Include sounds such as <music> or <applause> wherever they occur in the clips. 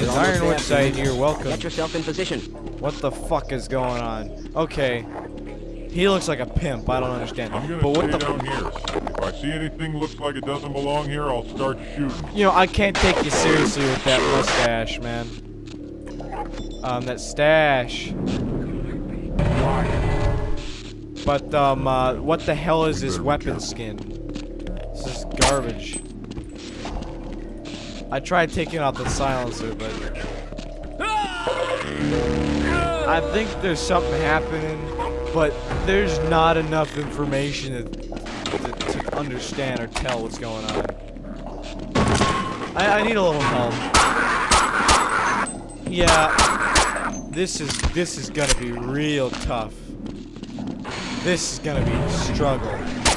guys, Ironwood side Freeman. here, welcome. Get yourself in position. What the fuck is going on? Okay. He looks like a pimp, I don't understand. I'm gonna But what the down here. If I see anything looks like it doesn't belong here, I'll start shooting. You know, I can't take you seriously with that mustache, man. Um, that stash. But, um, uh, what the hell is this weapon skin? This is garbage. I tried taking out the silencer, but... I think there's something happening, but there's not enough information to, to, to understand or tell what's going on. I, I need a little help. Yeah, this is this is gonna be real tough. This is gonna be a struggle.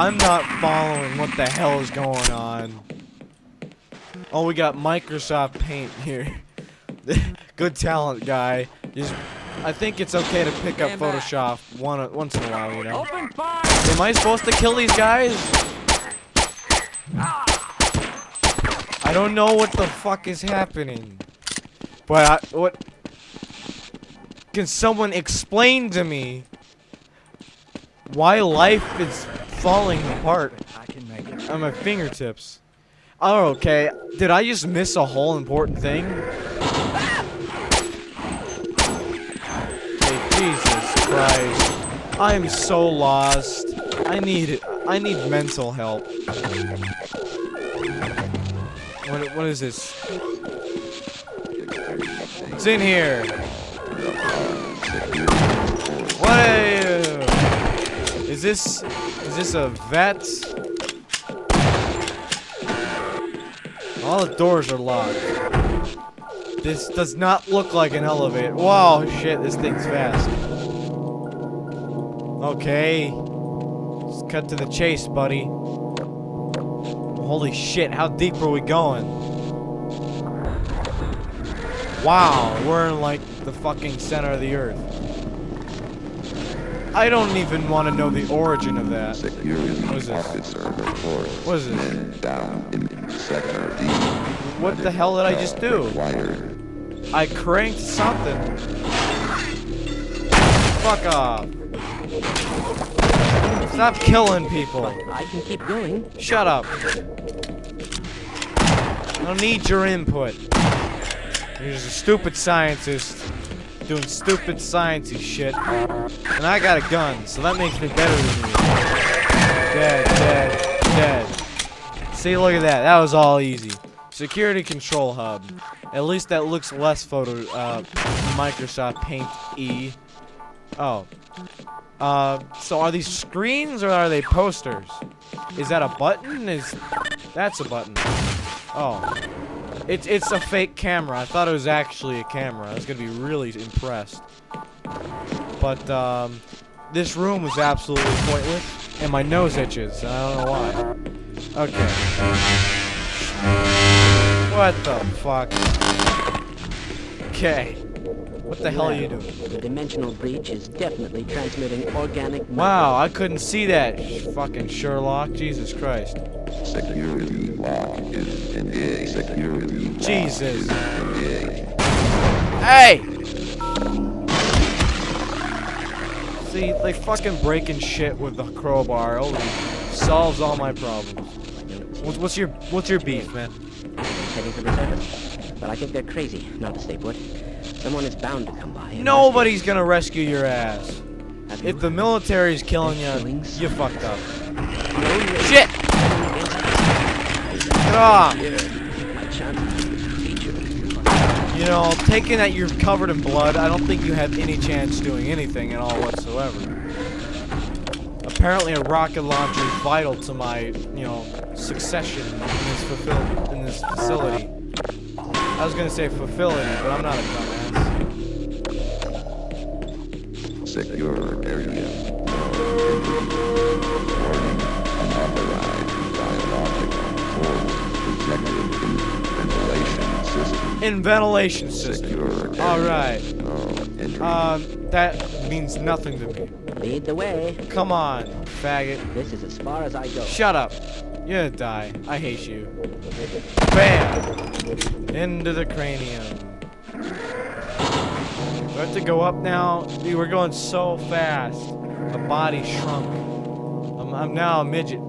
I'm not following what the hell is going on. Oh, we got Microsoft Paint here. <laughs> Good talent, guy. Just, I think it's okay to pick up Photoshop one once in a while, you know. Am I supposed to kill these guys? I don't know what the fuck is happening. But I, what? Can someone explain to me why life is falling apart I can make it. on my fingertips? Oh, okay. Did I just miss a whole important thing? Okay, Jesus Christ. I am so lost. I need it. I need mental help. What what is this? It's in here. What? Is this is this a vet? All the doors are locked. This does not look like an elevator. Wow, shit, this thing's fast. Okay. Let's cut to the chase, buddy. Holy shit, how deep are we going? Wow, we're in like the fucking center of the earth. I don't even want to know the origin of that. Security What is this? officer reports What is this? men down in sector D. What the hell did I just do? Required. I cranked something. Fuck off. Stop killing people. I can keep going. Shut up. I don't need your input. You're just a stupid scientist doing stupid sciencey shit. And I got a gun, so that makes me better than you. Dead, dead, dead. See, look at that. That was all easy. Security control hub. At least that looks less photo, uh, Microsoft Paint E. Oh. Uh, so are these screens or are they posters? Is that a button? Is that's a button? Oh, it's it's a fake camera. I thought it was actually a camera. I was gonna be really impressed. But um, this room was absolutely pointless, and my nose itches. I don't know why. Okay. What the fuck? Okay. What the hell are you doing? The dimensional breach is definitely transmitting organic Wow, I couldn't see that, sh- fucking Sherlock. Jesus Christ. Security lock is engaged. Security lock Jesus. is engaged. Hey! See, like fucking breaking shit with the crowbar only solves all my problems. What's, what's your what's your beef, man? Heading for the surface. But I think they're crazy not to stay put. Someone is bound to come by. Nobody's gonna rescue your ass. rescue- Have you If the military's killing you, you fucked up. Shit! Get off! My chances of feature. You know, taking that you're covered in blood, I don't think you have any chance doing anything at all whatsoever. Apparently, a rocket launcher is vital to my, you know, succession in this fulfill in this facility. I was gonna say facility, but I'm not a dumbass. Secure area. Warning. Unauthorized biological forward projected in ventilation system. In ventilation system. All right. Um, that means nothing to me. Lead the way. Come on, faggot. This is as far as I go. Shut up. You're gonna die. I hate you. Bam! Into the cranium. Do I have to go up now? Dude, we're going so fast. My body shrunk. I'm, I'm now a midget.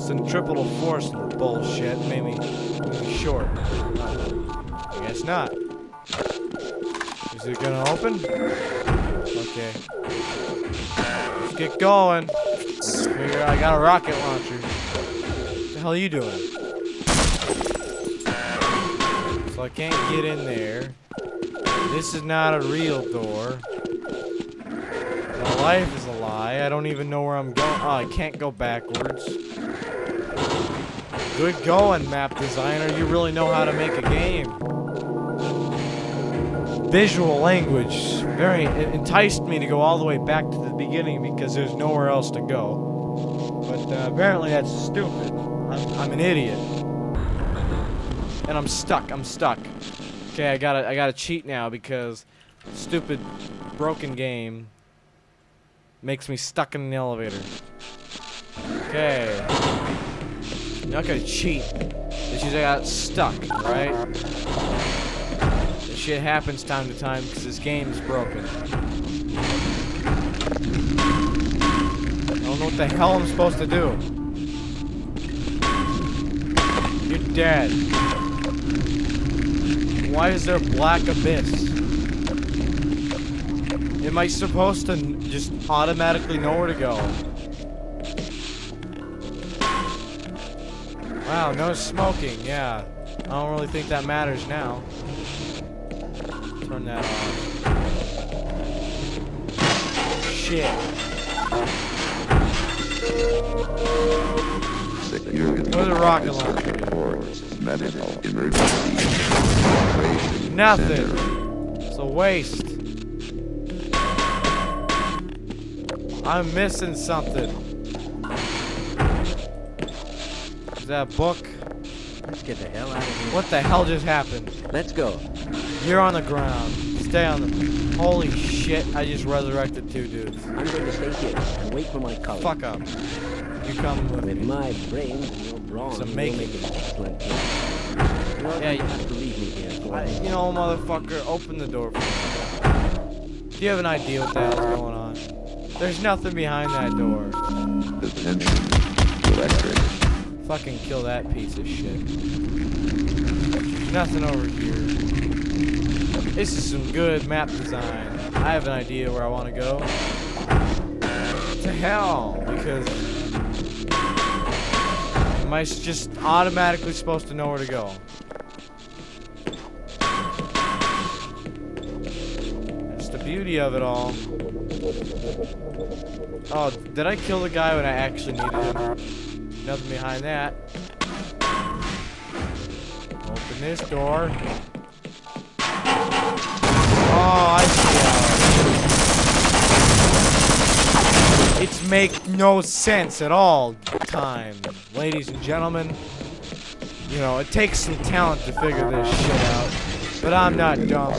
Centripetal force bullshit made me, made me short. I guess not. Is it gonna open? Okay. Let's get going. Figure I got a rocket launcher. What the hell are you doing? So I can't get in there. This is not a real door. My life is a lie. I don't even know where I'm going. Oh, I can't go backwards. Good going, map designer. You really know how to make a game. Visual language very enticed me to go all the way back to the beginning because there's nowhere else to go. But uh, apparently that's stupid. I'm, I'm an idiot. And I'm stuck. I'm stuck. Okay, I gotta I gotta cheat now because stupid broken game makes me stuck in the elevator. Okay. I'm not gonna cheat. It's just I got stuck, right? Shit happens time to time because this game's broken. I don't know what the hell I'm supposed to do. You're dead. Why is there a black abyss? Am I supposed to just automatically know where to go? Wow, no smoking, yeah. I don't really think that matters now. Turn that off. Shit. Security What did a rocket launcher medical emergency. Nothing. It's a waste. I'm missing something. Is that a book? Let's get the hell out of here. What the hell just happened? Let's go. You're on the ground. Stay on the. Holy shit! I just resurrected two dudes. I'm going to stay here and wait for my colleague. Fuck up. You come with With me. my brain and your brawn, Some you'll make- make an excellent Yeah, you- have to leave me here for I, a you know, motherfucker, open the door for me. Do you have an idea what the hell's going on? There's nothing behind that door. Attention. Electric. Fucking kill that piece of shit. There's nothing over here. This is some good map design. I have an idea where I want to go. To hell, because am I just automatically supposed to know where to go? That's the beauty of it all. Oh, did I kill the guy when I actually needed him? Nothing behind that. Open this door. Oh, I see how it is. Make no sense at all time, ladies and gentlemen. You know, it takes some talent to figure this shit out. But I'm not dumb.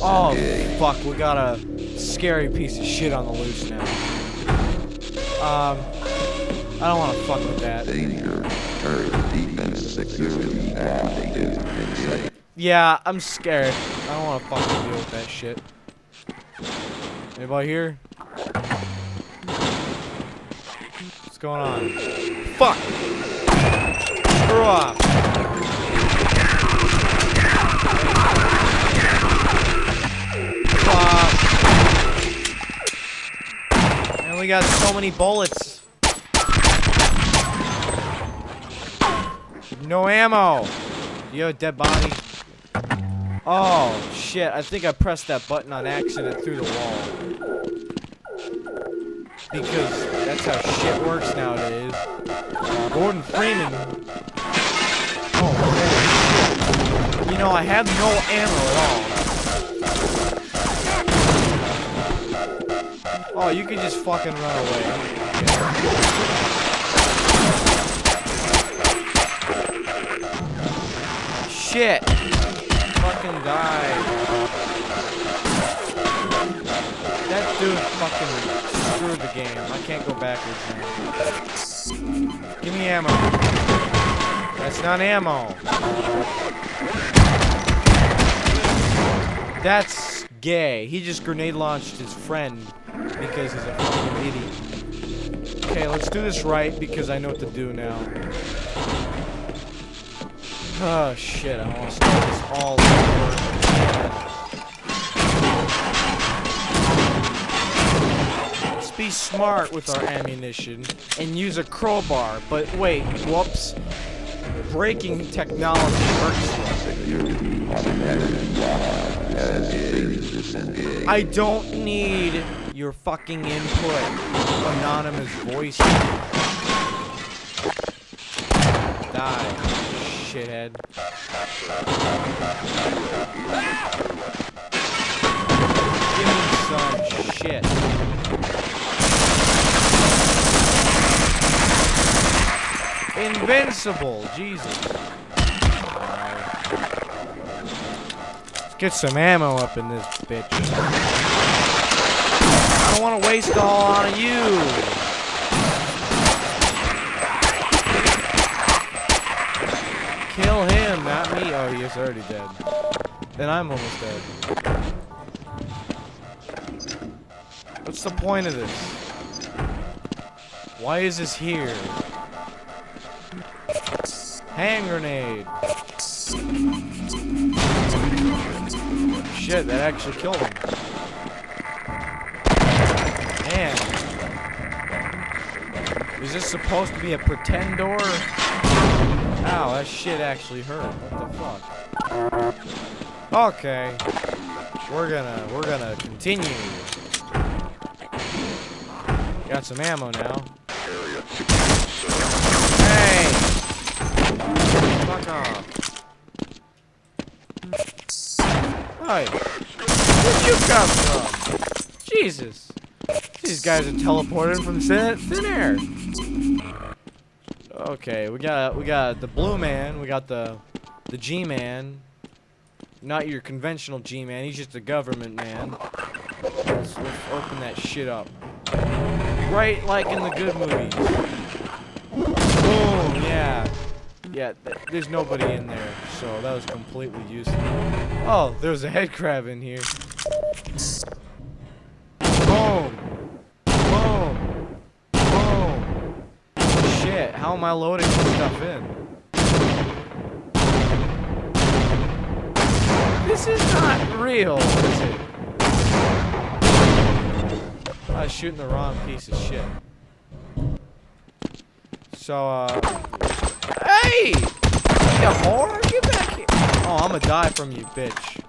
Oh, fuck, we got a scary piece of shit on the loose now. Um, I don't want to fuck with that. Danger. Yeah, I'm scared. I don't want to fucking deal with that shit. Anybody here? What's going on? Fuck! Screw off! Fuck! And we got so many bullets. No ammo! Do you have a dead body? Oh, shit. I think I pressed that button on accident through the wall. Because that's how shit works nowadays. Gordon Freeman. Oh, shit. You know, I have no ammo at all. Oh, you can just fucking run away. Shit! That dude fucking screwed the game. I can't go backwards now. Give me ammo. That's not ammo. That's gay. He just grenade launched his friend because he's a fucking idiot. Okay, let's do this right because I know what to do now. Oh shit, I want to this all smart with our ammunition and use a crowbar. But wait, whoops. Breaking technology disengaged. I don't need your fucking input, anonymous voice. Die, shithead. Give me some shit. Invincible, Jesus. Let's get some ammo up in this bitch. I don't want to waste all on you. Kill him, not me. Oh, he's already dead. Then I'm almost dead. What's the point of this? Why is this here? Hand grenade. Shit, that actually killed him. Man. Is this supposed to be a pretend door? Ow, that shit actually hurt. What the fuck? Okay. We're gonna we're gonna continue. Got some ammo now. Hey! Fuck off. Hi. Where'd you come from? Jesus. These guys are teleporting from thin, thin air. Okay, we got we got the blue man, we got the the G man. Not your conventional G man, he's just a government man. Let's, let's open that shit up. Right like in the good movies. Boom, yeah. Yeah, th there's nobody in there, so that was completely useless. Oh, there's a head crab in here. Boom. Boom. Boom. Shit, how am I loading this stuff in? This is not real, is it? I was shooting the wrong piece of shit. So, uh... Hey! Get back here! Oh, I'm gonna die from you, bitch.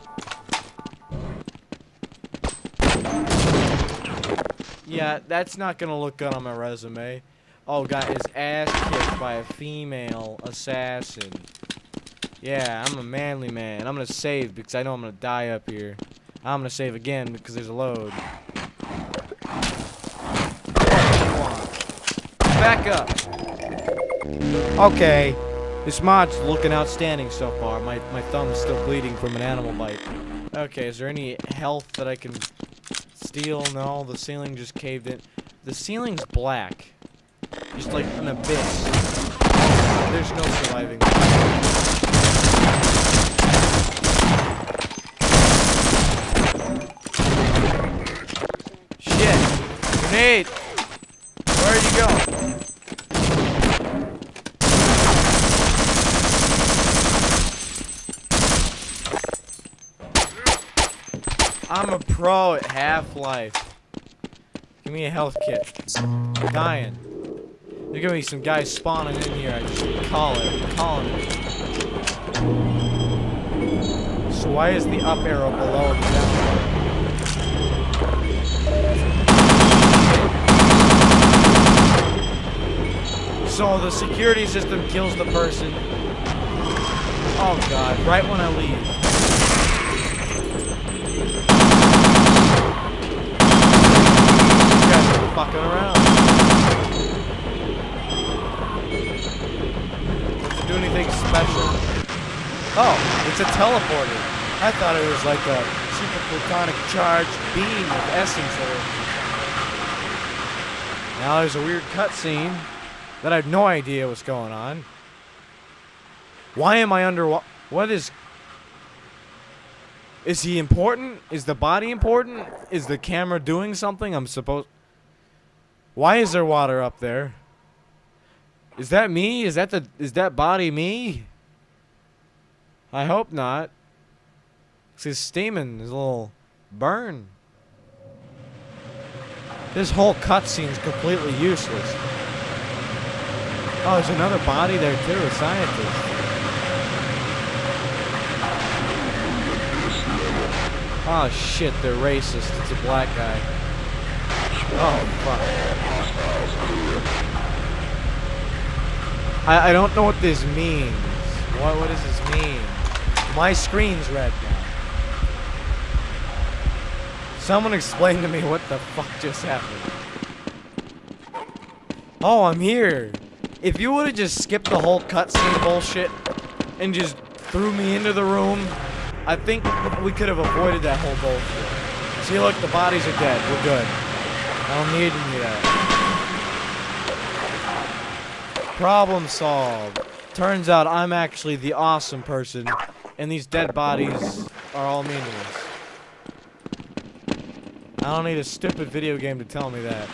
Yeah, that's not gonna look good on my resume. Oh, got his ass kicked by a female assassin. Yeah, I'm a manly man. I'm gonna save because I know I'm gonna die up here. I'm gonna save again because there's a load. Back up. Okay. This mod's looking outstanding so far. My, my thumb's still bleeding from an animal bite. Okay, is there any health that I can steal? No, the ceiling just caved in. The ceiling's black. Just like an abyss. There's no surviving. Shit! Grenade! Where'd you go? I'm a pro at Half-Life. Give me a health kit. I'm dying. There's gonna be some guys spawning in here. I just call it. Calling it. So why is the up arrow below the down arrow? So the security system kills the person. Oh god, right when I leave. These guys are fucking around. Does it do anything special? Oh, it's a teleporter. I thought it was like a super platonic charged beam of essence or Now there's a weird cutscene that I have no idea what's going on. Why am I under What is... Is he important? Is the body important? Is the camera doing something I'm supposed... Why is there water up there? Is that me? Is that the... Is that body me? I hope not. His steaming. His little burn. This whole cutscene is completely useless. Oh, there's another body there too, a scientist. Oh shit, they're racist. It's a black guy. Oh fuck. I, I don't know what this means. What what does this mean? My screen's red now. Someone explain to me what the fuck just happened. Oh, I'm here. If you would have just skipped the whole cutscene bullshit and just threw me into the room, I think we could have avoided that whole bullshit. See, look, the bodies are dead. We're good. I don't need any of that. Problem solved. Turns out I'm actually the awesome person, and these dead bodies are all meaningless. I don't need a stupid video game to tell me that.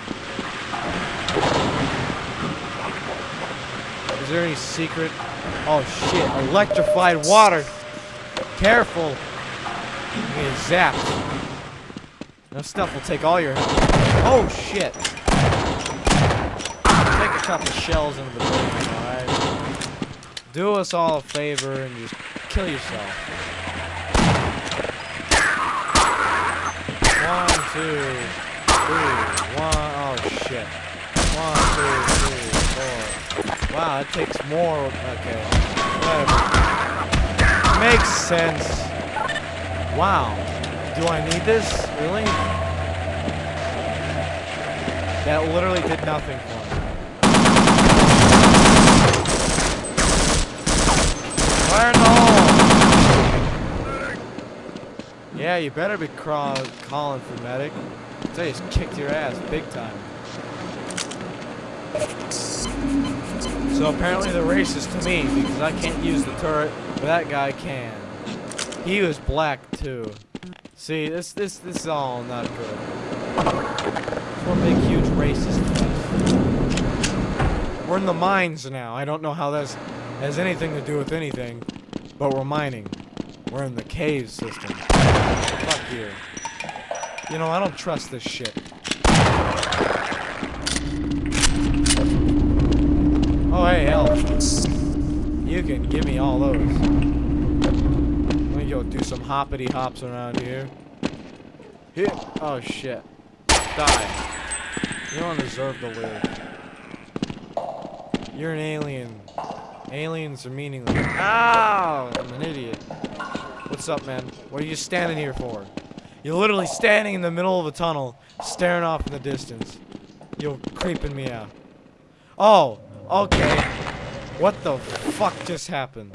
Is there any secret? Oh shit, electrified water! Careful! You get zapped. That stuff will take all your health. Oh shit! Take a couple shells into the building, alright? Do us all a favor and just kill yourself. One, two, three, one, oh shit. One, two, three, four. Wow, it takes more, okay. Whatever. Makes sense. Wow. Do I need this? Really? That literally did nothing for me. Fire in the hole! Yeah, you better be calling for medic. They just kicked your ass big time. So apparently the race is to me because I can't use the turret, but that guy can. He was black too. See, this this this is all not good. It's one big huge racist mess. We're in the mines now. I don't know how that has anything to do with anything, but we're mining. We're in the cave system. Fuck you. You know, I don't trust this shit. Oh, hey, elf. You can give me all those. Let me go do some hoppity hops around here. Here. Oh, shit. Die. You don't deserve to live. You're an alien. Aliens are meaningless. Ow! I'm an idiot. What's up, man? What are you standing here for? You're literally standing in the middle of a tunnel, staring off in the distance. You're creeping me out. Oh, okay. What the fuck just happened?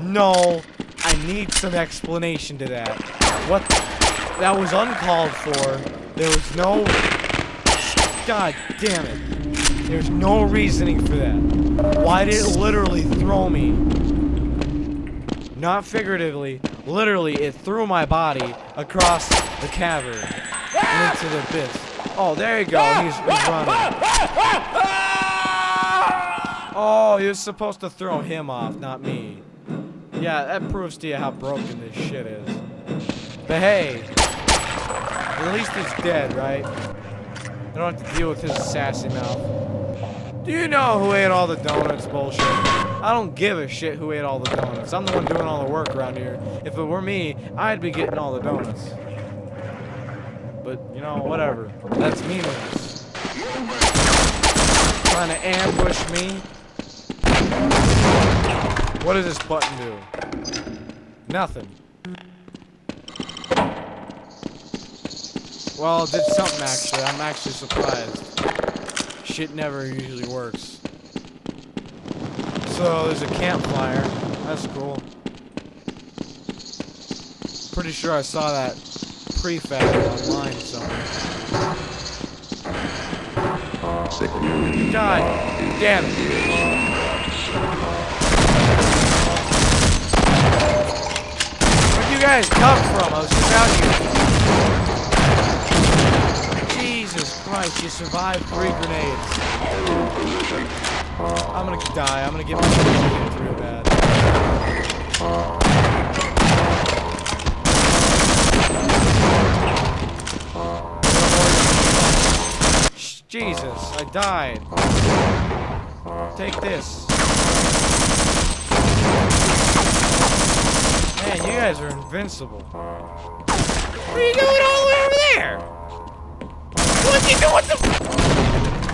No, I need some explanation to that. What? That was uncalled for. There was no... God damn it. There's no reasoning for that. Why did it literally throw me? Not figuratively, literally, it threw my body across the cavern into the abyss. Oh, there you go. He's, he's running. Oh, was supposed to throw him off, not me. Yeah, that proves to you how broken this shit is. But hey, at least he's dead, right? I don't have to deal with his sassy mouth. Do you know who ate all the donuts bullshit? I don't give a shit who ate all the donuts. I'm the one doing all the work around here. If it were me, I'd be getting all the donuts. But, you know, whatever. That's meaningless. Trying to ambush me. What does this button do? Nothing. Well, it did something actually. I'm actually surprised. Shit never usually works. So there's a campfire. That's cool. Pretty sure I saw that prefab online somewhere. God damn it. Where'd you guys come from? I was just out here. Christ, you survived three grenades. I'm gonna die. I'm gonna get my face kicked real bad. Jesus, I died. Take this. Man, you guys are invincible. What are you doing all the way over there? What the...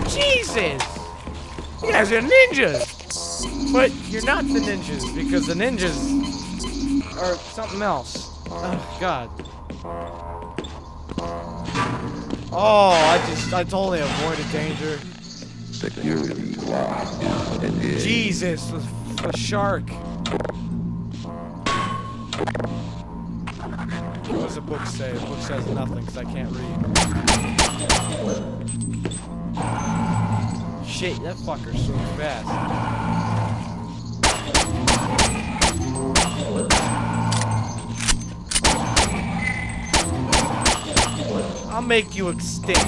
Jesus! You guys are ninjas! But you're not the ninjas, because the ninjas are something else. Oh, God. Oh, I just, I totally avoided danger. Security engaged. Jesus, the, the shark. What does the book say? The book says nothing because I can't read. Shit, that fucker's so fast. I'll make you extinct.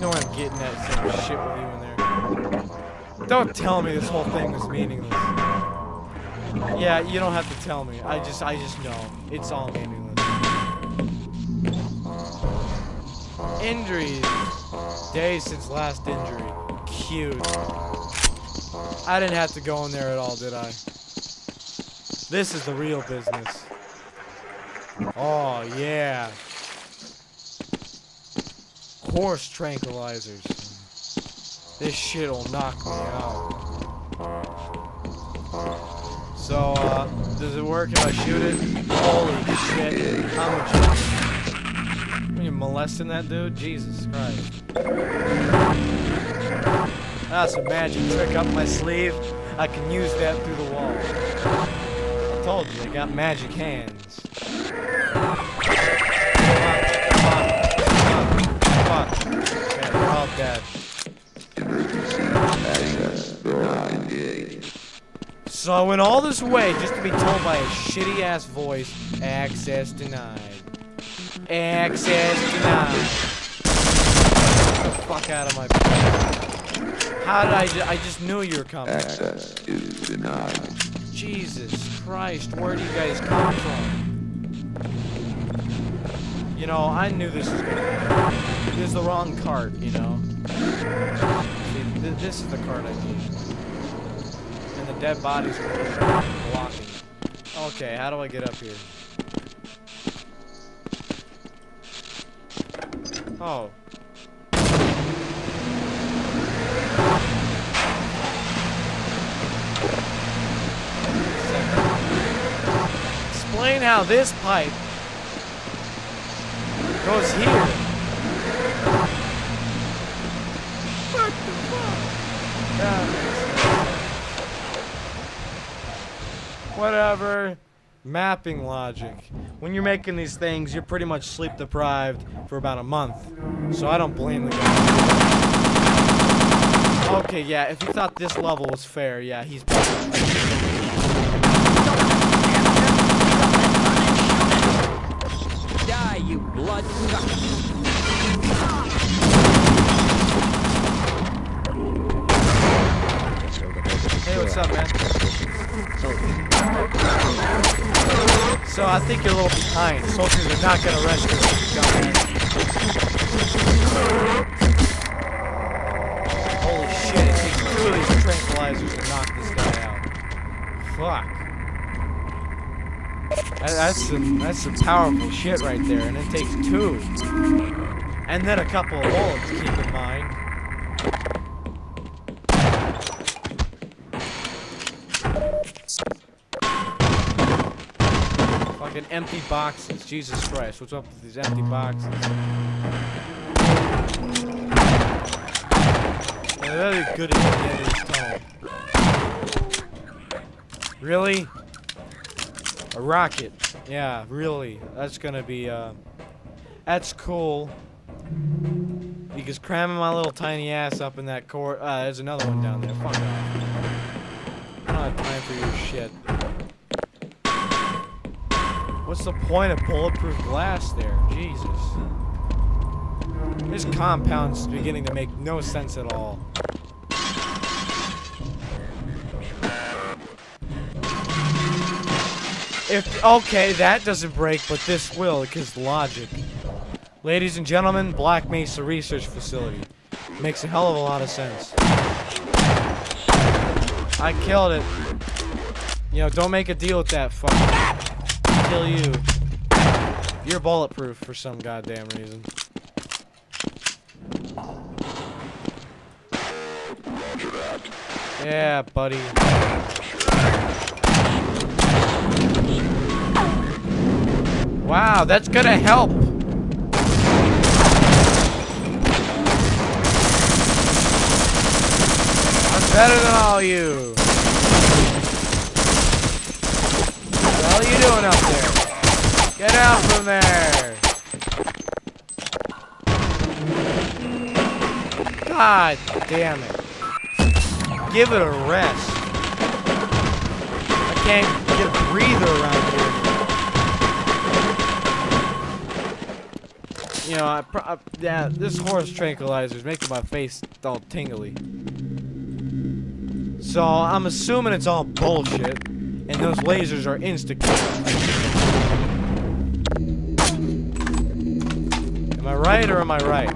Know I'm getting that same shit with you in there. Don't tell me this whole thing was meaningless. Yeah, you don't have to tell me. I just I just know. It's all meaningless. Injuries. Days since last injury. Cute. I didn't have to go in there at all, did I? This is the real business. Oh, yeah. Horse tranquilizers. This shit'll knock me out. So, uh, does it work if I shoot it? Holy shit. I'm a Are you molesting that dude? Jesus Christ. That's a magic trick up my sleeve. I can use that through the wall. I told you, I got magic hands. Come on. Okay, they're all dead. Emergency access door engaged. So I went all this way just to be told by a shitty ass voice, access denied. Access denied. Get the fuck out of my How did I ju- I just knew you were coming. Access is denied. Jesus Christ, where do you guys come from? You know, I knew this was gonna happen. This is the wrong cart, you know. See, th this is the cart I need. Dead bodies blocking. Okay, how do I get up here? Oh. Explain how this pipe goes here. What the fuck? That makes sense. Whatever. Mapping logic. When you're making these things, you're pretty much sleep deprived for about a month. So I don't blame the guy. Okay, yeah, if you thought this level was fair, yeah, he's Die, you blood Hey, what's up, man? So I think you're a little behind. Soldiers are not gonna rescue you, dumbass. Holy shit, it takes two of these tranquilizers to knock this guy out. Fuck. That- that's some that's some powerful shit right there, and it takes two. And then a couple of bullets, keep in mind. Fucking empty boxes. Jesus Christ, what's up with these empty boxes? Yeah, they're really good at the this tunnel. Really? A rocket. Yeah, really. That's gonna be, uh... That's cool. Because cramming my little tiny ass up in that court... Uh, there's another one down there. Fuck off. I don't have time for your shit. What's the point of bulletproof glass there? Jesus. This compound's beginning to make no sense at all. If okay, that doesn't break, but this will, because logic. Ladies and gentlemen, Black Mesa Research Facility. Makes a hell of a lot of sense. I killed it. You know, don't make a deal with that fuck. Kill you. You're bulletproof for some goddamn reason. Yeah, buddy. Wow, that's gonna help. I'm better than all you. What the hell are you doing up there? Get from there. God damn it. Give it a rest. I can't get a breather around here. You know, I, I, yeah, this horse tranquilizer is making my face all tingly. So I'm assuming it's all bullshit, and those lasers are insta right or am I right?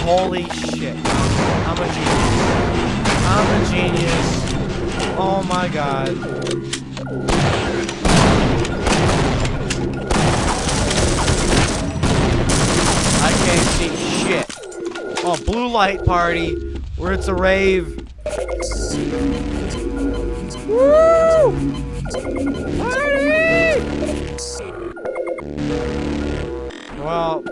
Holy shit! I'm a genius. I'm a genius. Oh my god. I can't see shit. Oh, blue light party, where it's a rave. Woo! Well,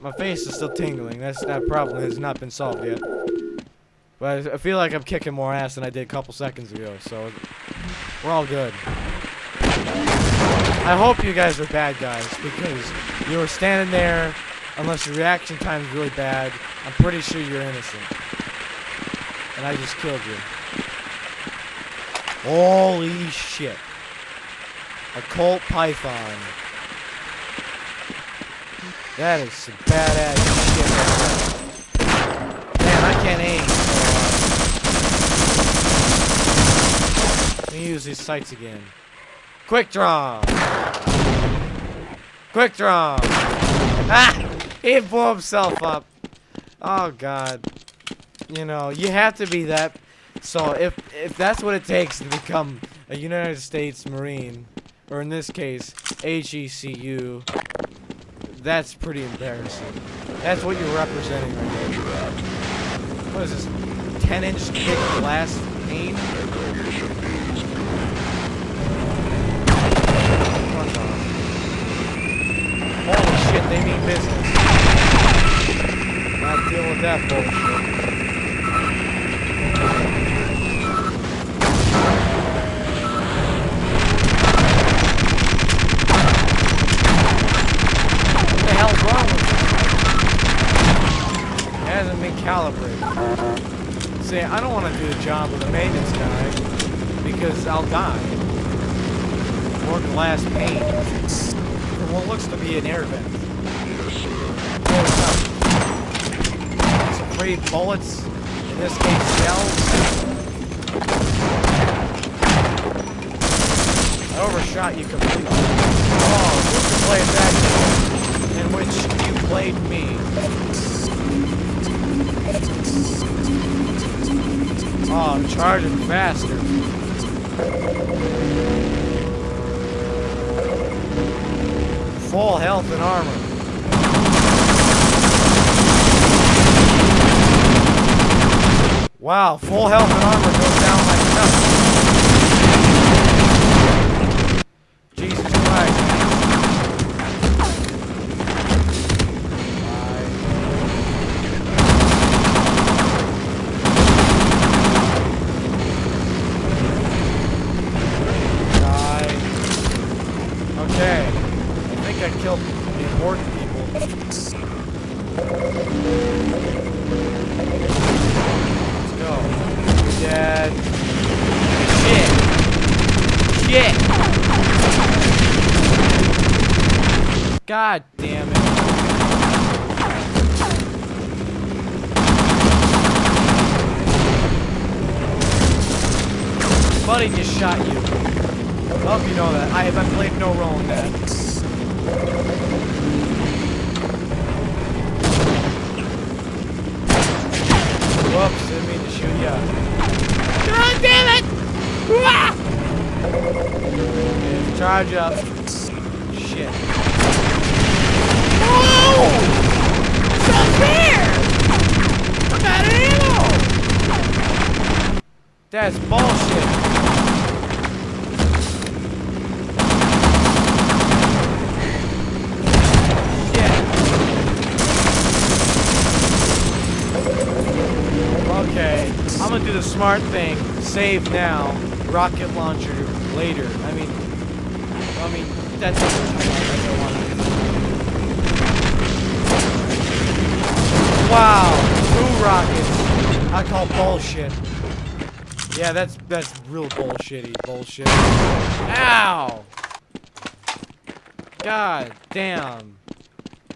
my face is still tingling. That's that problem has not been solved yet. But I feel like I'm kicking more ass than I did a couple seconds ago, so we're all good. I hope you guys are bad guys because you were standing there. Unless your reaction time is really bad, I'm pretty sure you're innocent. And I just killed you. Holy shit. A Colt Python. That is some badass shit. Man, I can't aim. uh, Let me use these sights again. Quick draw. Quick draw. Ah! He blew himself up. Oh god. You know, you have to be that. So if if that's what it takes to become a United States Marine, or in this case, HECU, that's pretty embarrassing. That's what you're representing right now. What is this? 10 inch thick glass pane? Holy shit, they mean business. Not dealing with that bullshit. Calibrated. See, I don't want to do the job with a maintenance guy because I'll die. Or glass pane. For what looks to be an air vent. It's free bullets. In this case, shells. I overshot you completely. Oh, who can play game in which you played me? Oh, I'm charging faster. Full health and armor. Wow, full health and armor goes down like nothing. Jesus Christ. Bye. I killed the important people. Let's go. You're dead. Shit. Shit. God damn it. Buddy just shot you. I hope you know that. I have I played no role in that. Whoops, didn't mean to shoot ya. God damn it! Okay, charge up. Shit. Oh! It's! I'm out of ammo! That's bullshit. Shit. Okay, I'm gonna do the smart thing. Save now, rocket launcher later. I mean, I mean that's what I don't want Wow, two rockets. I call bullshit. Yeah, that's that's real bullshitty bullshit. Ow! God damn.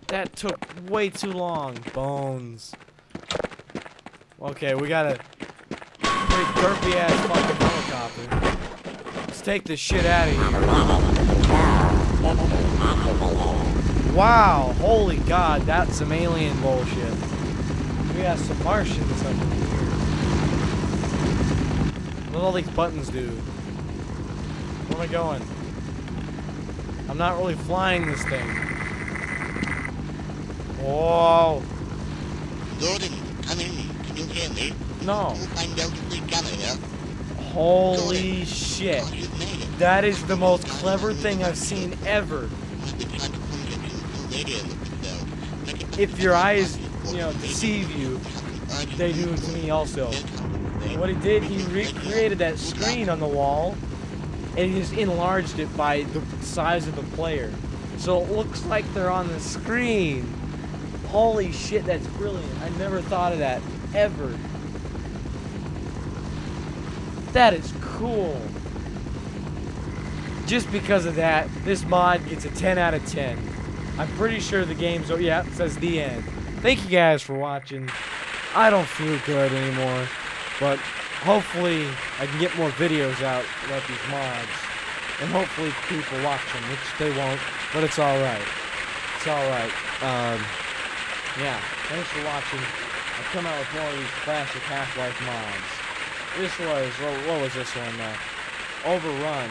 That took way too long. Bones. Okay, we got a pretty derpy ass fucking helicopter. Let's take this shit out of here. Wow, holy god, that's some alien bullshit. We got some Martians up in here. What do all these buttons do? Where am I going? I'm not really flying this thing. Whoa. Gordon, come in. Can you hear me? No. Holy shit. That is the most clever thing I've seen ever. If your eyes, you know, deceive you, they do to me also. What he did, he recreated that screen on the wall, and he just enlarged it by the size of the player. So it looks like they're on the screen. Holy shit, that's brilliant. I never thought of that, ever. That is cool. Just because of that, this mod gets a 10 out of 10. I'm pretty sure the game's, oh yeah, it says the end. Thank you guys for watching. I don't feel good anymore, but hopefully I can get more videos out about these mods. And hopefully people watch them, which they won't, but it's alright. It's alright. Um, yeah, thanks for watching. I'll come out with more of these classic Half-Life mods. This was, what, what was this one? Uh, Overrun.